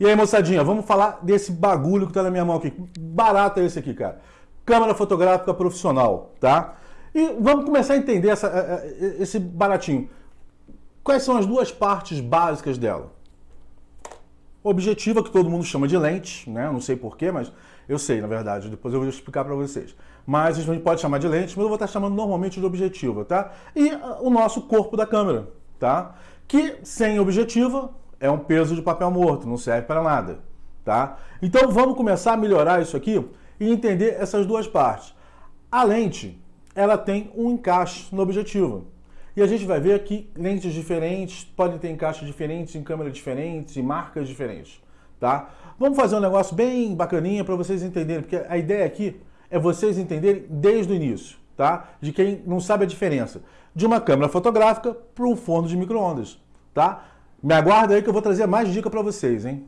E aí, moçadinha, vamos falar desse bagulho que tá na minha mão aqui. Barato é esse aqui, cara. Câmera fotográfica profissional, tá? E vamos começar a entender essa, é, é, esse baratinho. Quais são as duas partes básicas dela? Objetiva, que todo mundo chama de lente, né? Não sei porquê, mas eu sei, na verdade. Depois eu vou explicar para vocês. Mas a gente pode chamar de lente, mas eu vou estar chamando normalmente de objetiva, tá? E uh, o nosso corpo da câmera, tá? Que sem objetiva é um peso de papel morto, não serve para nada, tá? Então vamos começar a melhorar isso aqui e entender essas duas partes. A lente, ela tem um encaixe no objetivo. E a gente vai ver que lentes diferentes podem ter encaixes diferentes em câmeras diferentes e marcas diferentes, tá? Vamos fazer um negócio bem bacaninha para vocês entenderem, porque a ideia aqui é vocês entenderem desde o início, tá? De quem não sabe a diferença de uma câmera fotográfica para um forno de micro-ondas, tá? Me aguarda aí que eu vou trazer mais dica para vocês, hein?